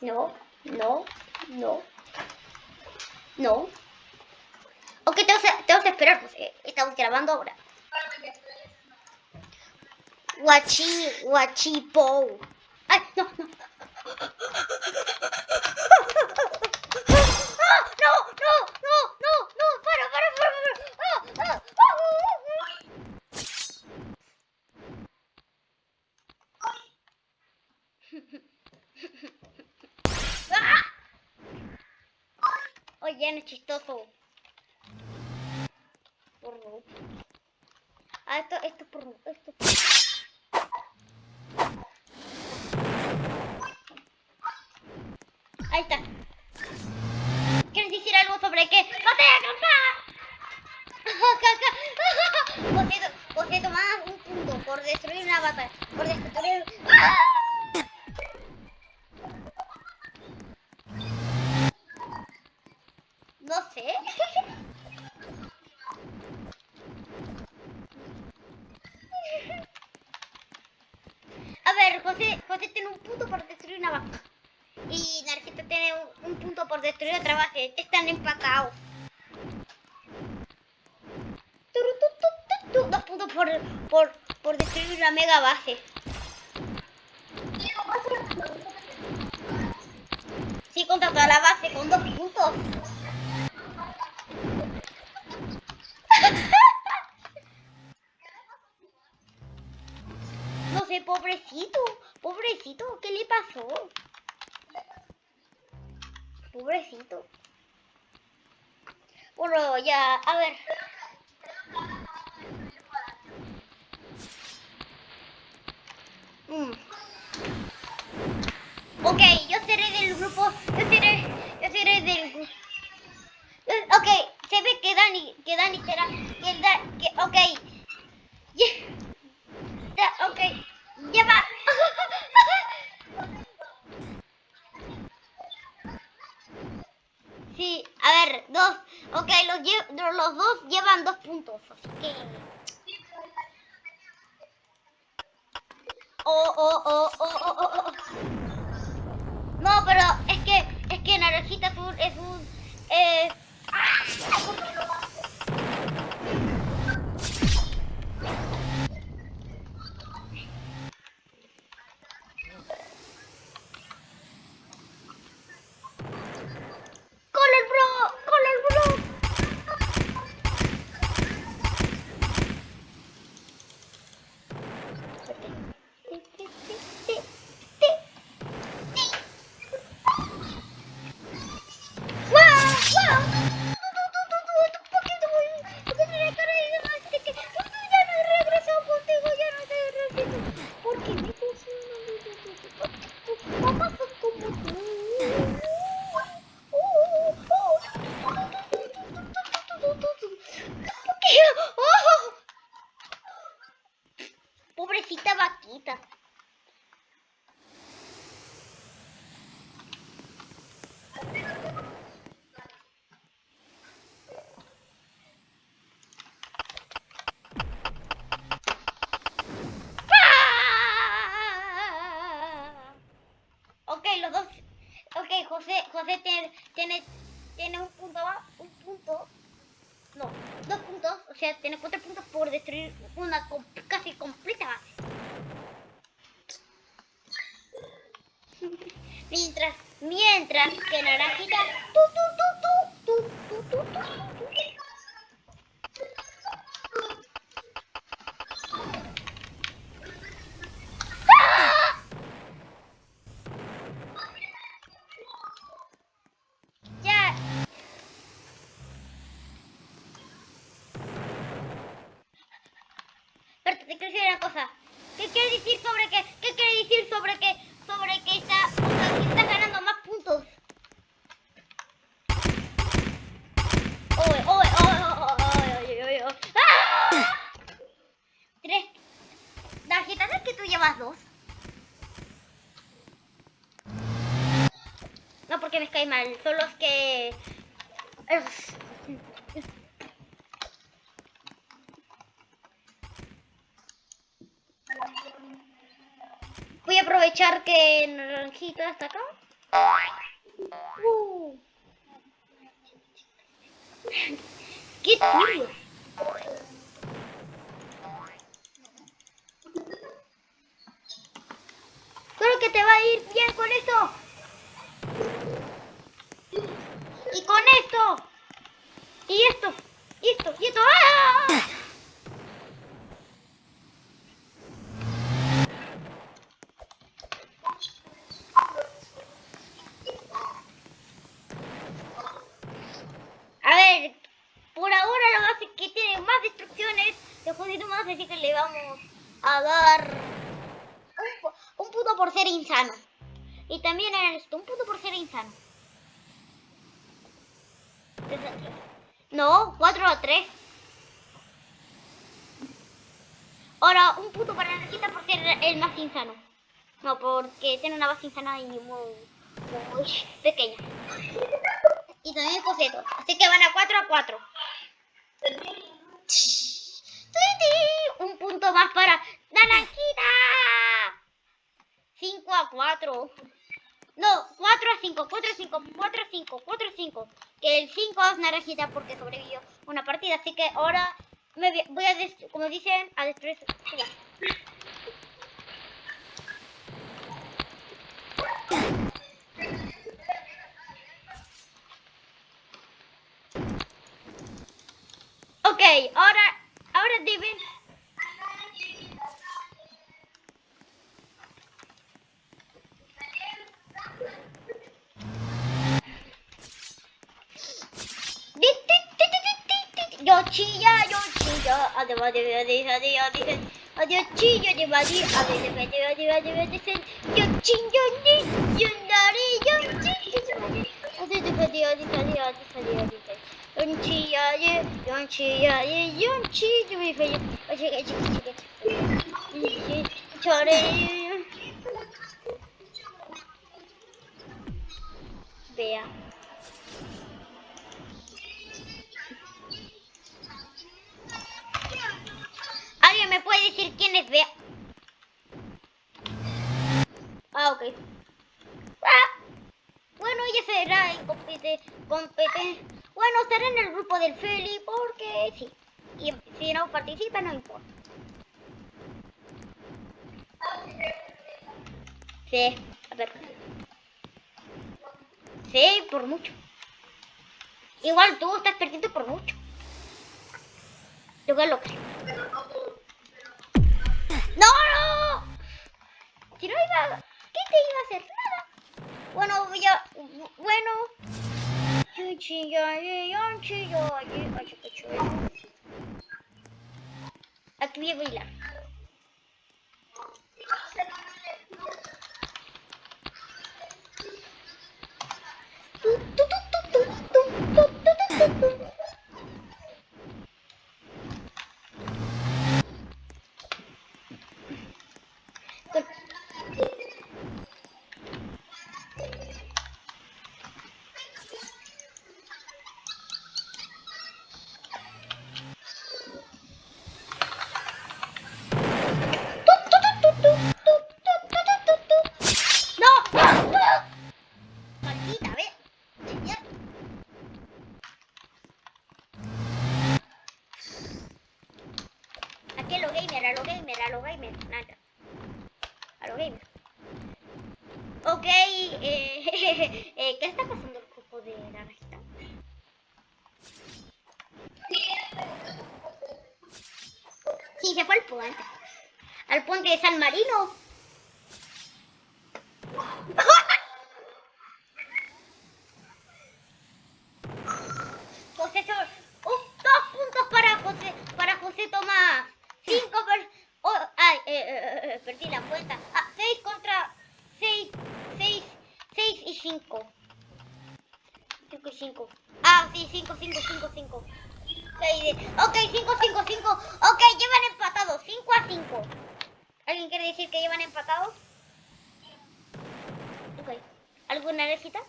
No, no, no, no. Ok, tengo que, tengo que esperar, pues eh, estamos grabando ahora. Guachi, guachipo. Ay, no, no. ¡Ah! ¡No, no, no, no, no! ¡Para, para, para, para! ¡Ah, ah, ah, ah! Oye, no es chistoso. Porno. Ah, esto, esto es porno. Esto es porno. Ahí está. ¿Quieres decir algo sobre qué? ¡Batalla campana! José, José, tomás un punto por destruir una batalla. Por destruir... ¡Ah! A ver, José, José tiene un punto por destruir una vaca. Y Narcito tiene un, un punto por destruir otra base. Están empatados. Dos puntos por, por, por destruir una mega base. Sí, contra toda la base con dos puntos. Pobrecito, pobrecito, ¿qué le pasó? Pobrecito. Bueno, ya, a ver. Mm. Ok, yo seré del grupo, yo seré, yo seré del grupo. Ok, se ve que Dani, que Dani será, que, da, que ok. Yeah. Da- ok, ya va. Sí, a ver, dos. Ok, los, lle- los dos llevan dos puntos, así que... Oh, oh, oh, oh, oh, oh, oh. No, pero es que, es que Naranjita es un, es un, eh... ¡Color bro! ¡Color bro! Porque me Mamá sos como tú. ¿Qué? ¡Oh! ¡Ah! Ok, los dos. Ok, José, José tiene, tiene, tiene un punto más, un punto. No, dos puntos. O sea, tiene cuatro puntos por destruir una com- que Naranjita... ¡Tú, tú, Que me cae mal, son los que... Voy a aprovechar que Naranjita está acá. Uh. ¡Qué tío! Creo que te va a ir bien con esto. Con esto. Y esto. Y esto. Y esto. ¡Ah! A ver, por ahora lo más que tiene más destrucciones de Josito más, así que le vamos a dar un, un punto por ser insano. Y también esto, un punto por ser insano. No, 4 a 3. Ahora, un punto para Narcita por ser el más insano. No, porque tiene una base insana y muy, muy pequeña. Y también Joseto. Así que van a 4 a 4. Un punto más para Naranjita. 5 a 4. No, 4 a 5, 4 a 5, 4 a 5, 4 a 5. Que el 5 es Naranjita porque sobrevivió una partida. Así que ahora me voy- a, dest- como dicen, a destruir su base. Ok, ahora, ahora deben... Yochiya yochiya hadi hadi hadi hadi hadi hadi hadi yochiya hadi hadi hadi hadi hadi hadi hadi sen yochin yoni yonari yochiya hadi hadi hadi hadi hadi hadi hadi hadi yochiya yochiya yochiya hadi hadi açık açık açık çare veya decir quién? Ah, ok. Ah, bueno, ella será incompetente. compete- Bueno, estará en el grupo del Feli porque sí. Y si no participa, no importa. Sí, a ver. Sí, por mucho. Igual tú estás perdiendo por mucho. Yo que lo creo. ¡No! Si no ¿Qué te iba a hacer? Nada. Bueno, voy. Bueno. Aquí voy a. gamer, a lo gamer, a lo gamer. Nada. A lo gamer. Ok, eh, eh, ¿qué está pasando el grupo de naranjita? Sí, se fue al puente. Al puente de San Marino. Eh, eh, eh, perdí la cuenta. Ah, 6 contra 6, 6, 6 y 5. 5 y 5. Ah, sí, 5, 5, 5, 5. Ok, 5, 5, 5. Ok, llevan empatados. 5 a 5. ¿Alguien quiere decir que llevan empatados? Ok. ¿Alguna recita?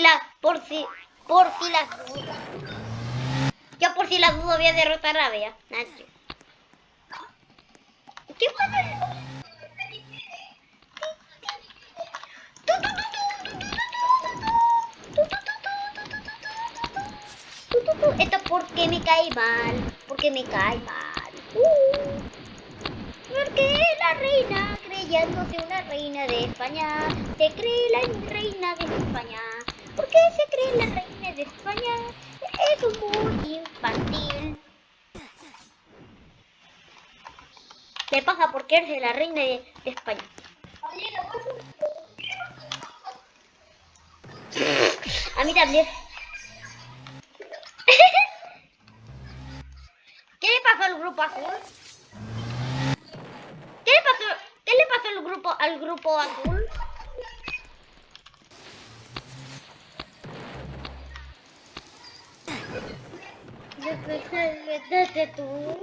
La, por si, por si dudas. Yo por si las dudas voy a derrotar a Bea. ¿Qué pasa? Esto porque me cae mal, porque me cae mal. Uh. Porque la reina, creyéndose una reina de España, se cree la reina de España. ¿Por qué se cree la reina de España? Es muy infantil. ¿Qué pasa? Porque eres la reina de, de España. A mí también. ¿Qué le pasó al grupo azul? ¿Qué le pasó? ¿Qué le pasó al grupo al grupo azul? 这个上面这个嘟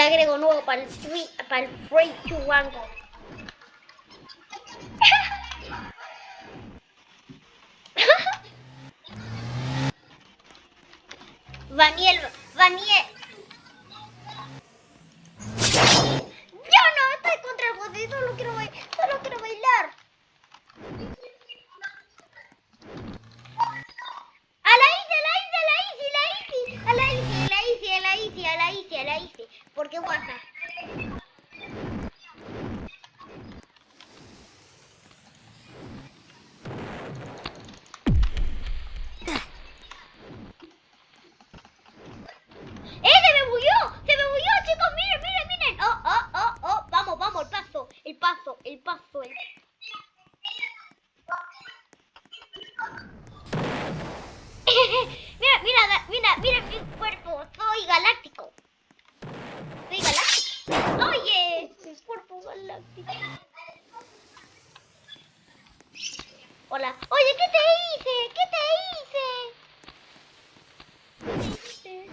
Dale agrego nuevo para el free, para el free to one go. Vaniel, Vaniel. Yo no estoy contra el José, solo quiero, ba- solo quiero bailar. A la Isi, a la Isi, a la Isi, a la Isi, a la Isi, a la Isi, a la Isi, a la Isi. ¿Por qué WhatsApp? ¡Eh, se me bulló! ¡Se me bulló, chicos! ¡Miren, miren, miren! ¡Oh, oh, oh, oh! Vamos, vamos, el paso, el paso, el paso, el... mira, mira, da- mira, mira mi cuerpo. Soy galáctico. Soy galáctico. Oye, mi cuerpo galáctico. Hola. Oye, ¿qué te hice? ¿Qué te hice? ¿Qué te hice?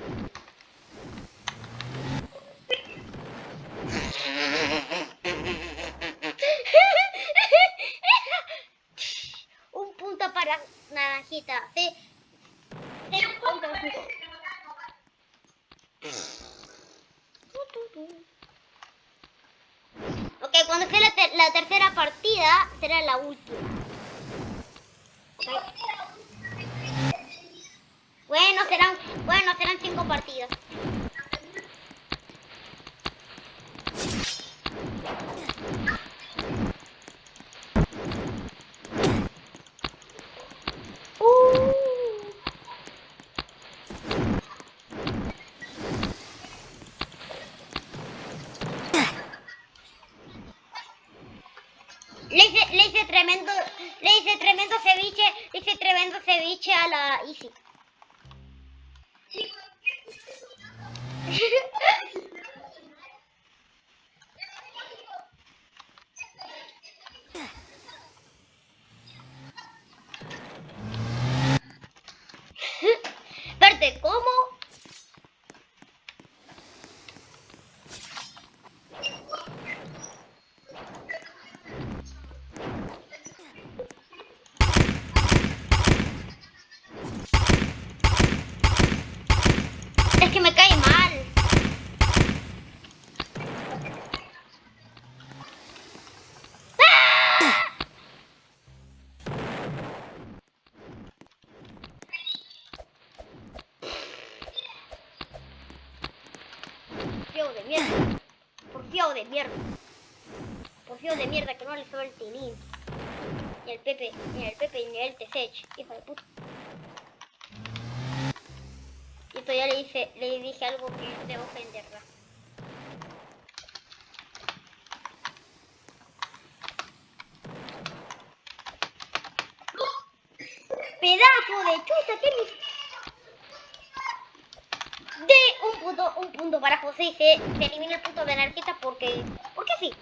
Un punto para Naranjita. Sí. Cero puntos. La, la tercera partida, será la última. Bueno, serán, bueno, serán cinco partidas. Uh. Le hice, le hice tremendo, le hice tremendo ceviche, le hice ceviche a la Easy. Verte, ¿cómo? Es que me cae mal. ¡Ah! Porfiado de mierda. Porfiado de mierda. Porfiado de mierda que no le sabe el tilín. Ni el Pepe, ni el Pepe, ni el Tesech. Hijo de puta. Y esto ya le hice, le dije algo que debo ofenderla. Pedazo de chuta que me... De un punto, un José y se, se elimina el punto de anarquista porque... Porque sí.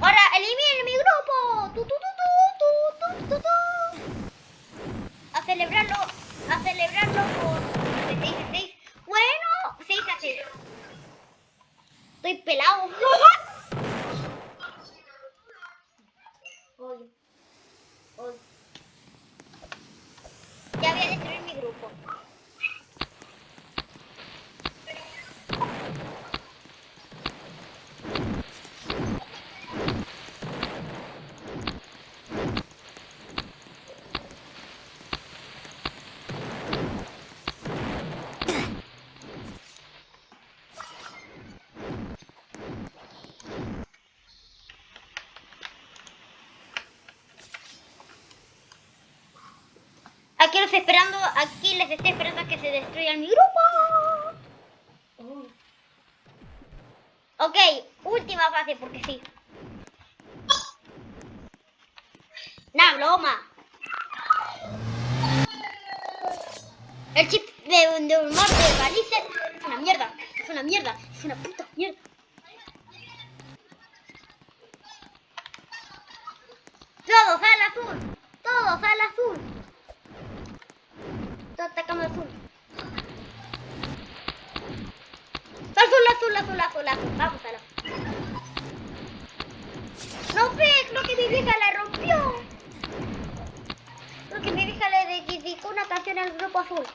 Ahora eliminen mi grupo. Tu, tu, tu, tu. A celebrarlo, a celebrarlo por 6 a 6. Bueno, 6 a 6. Estoy pelado. Oye. Oye. Ya voy a destruir mi grupo. Aquí los esperando, aquí les estoy esperando a que se destruyan mi grupo. Ok, última fase porque sí. Nah, broma. El chip de, de humor de Galicia es una mierda, es una mierda, es una puta mierda. Todos al azul, todos al azul. Todos atacamos al azul. Azul, azul, azul, azul, azul. Vamos a la. No ve, creo que mi vieja la rompió. Creo que mi vieja le dedicó una canción al grupo azul.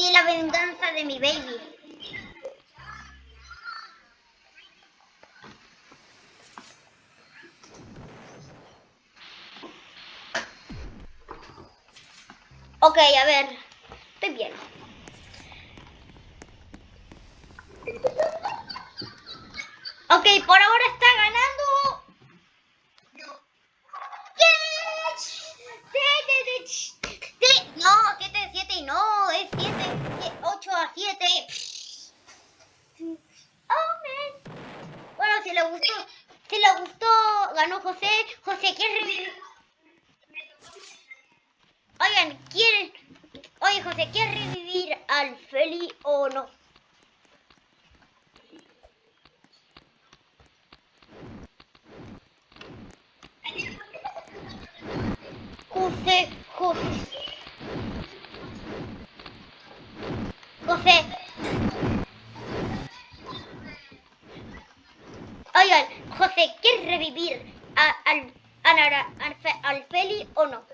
Sí, la venganza de mi baby. Ok, a ver. Estoy bien. Se le gustó. Ganó José. José, ¿quieres Oigan, ¿quieren? Oye, José, ¿quieres revivir al Feli o no? José, José. José. Oigan, José, ¿quieres revivir a- al, a Nara- al, Fe- al Feli o no?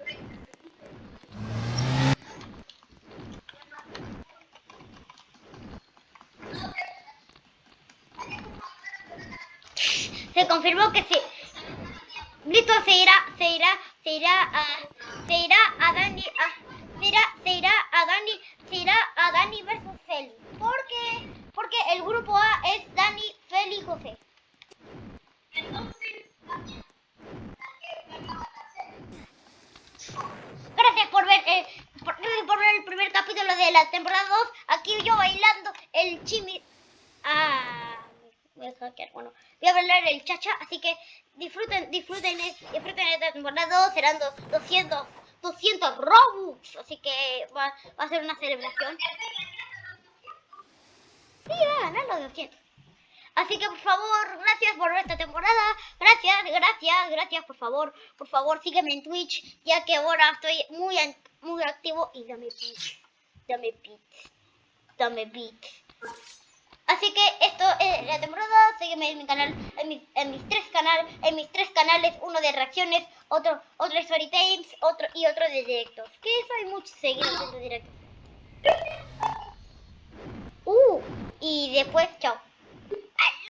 Se confirmó que sí. Listo, se irá, se irá, se irá a, se irá a Dani, a, se irá, se irá a Dani, se irá a Dani versus Feli. ¿Por qué? Porque el grupo A es Dani, Feli José. Gracias por ver, eh, por, por ver el primer capítulo de la temporada 2. Aquí yo bailando el chimi. Ah, voy a hackear, bueno, voy a bailar el chacha, así que disfruten, disfruten, eh, disfruten esta temporada 2. Serán do- 200, 200 Robux, así que va, va a ser una celebración. Sí, va a ganar los 200. Así que por favor, gracias por esta temporada. Gracias, gracias, gracias, por favor. Por favor, sígueme en Twitch, ya que ahora estoy muy, muy activo. Y dame beats, dame beats, dame beats. Así que esto es la temporada. Sígueme en mi canal, en mis tres canales, en mis tres canales, uno de reacciones, otro, otro de story times, otro y otro de directos. Que eso hay muchos seguidores de directos. Uh, y después, chao.